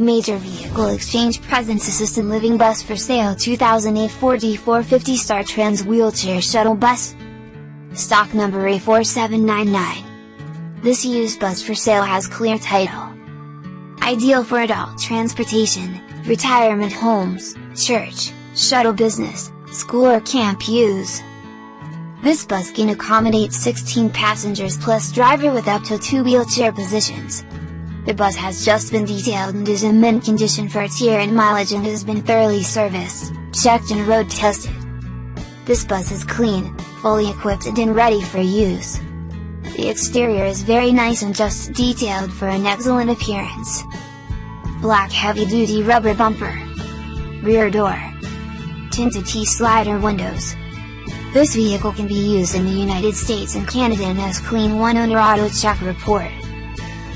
Major Vehicle Exchange Presents Assistant Living Bus for Sale 2008 Ford E450 Star Trans Wheelchair Shuttle Bus Stock number A4799 This used bus for sale has clear title. Ideal for adult transportation, retirement homes, church, shuttle business, school or camp use. This bus can accommodate 16 passengers plus driver with up to 2 wheelchair positions. The bus has just been detailed and is in mint condition for its year and mileage and has been thoroughly serviced, checked and road tested. This bus is clean, fully equipped and ready for use. The exterior is very nice and just detailed for an excellent appearance. Black heavy-duty rubber bumper. Rear door. Tinted T-slider windows. This vehicle can be used in the United States and Canada and has clean one owner auto check report.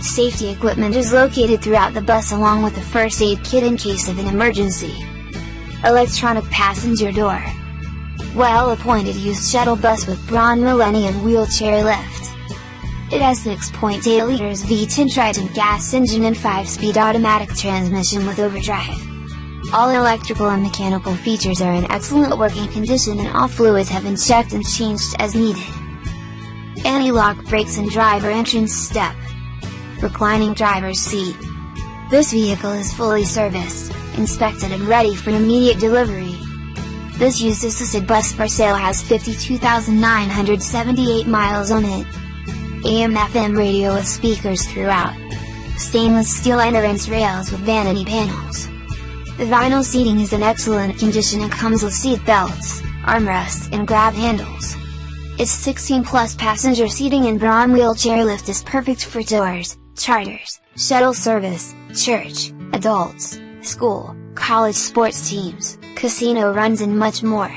Safety equipment is located throughout the bus along with a first aid kit in case of an emergency. Electronic passenger door. Well appointed used shuttle bus with Braun Millennium wheelchair lift. It has 6.8 liters V10 Triton gas engine and 5-speed automatic transmission with overdrive. All electrical and mechanical features are in excellent working condition and all fluids have been checked and changed as needed. Anti-lock brakes and driver entrance step reclining driver's seat. This vehicle is fully serviced, inspected and ready for immediate delivery. This used assisted bus for sale has 52,978 miles on it. AM FM radio with speakers throughout. Stainless steel entrance rails with vanity panels. The vinyl seating is in excellent condition and comes with seat belts, armrests and grab handles. Its 16 plus passenger seating and Braun wheelchair lift is perfect for tours, charters, shuttle service, church, adults, school, college sports teams, casino runs and much more.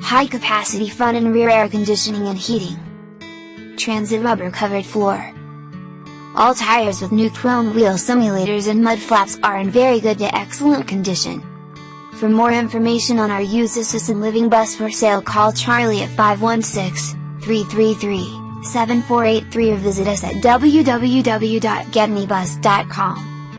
High capacity front and rear air conditioning and heating. Transit rubber covered floor. All tires with new chrome wheel simulators and mud flaps are in very good to excellent condition. For more information on our used assistant living bus for sale call Charlie at 516 333 7483 or visit us at www.getmebus.com.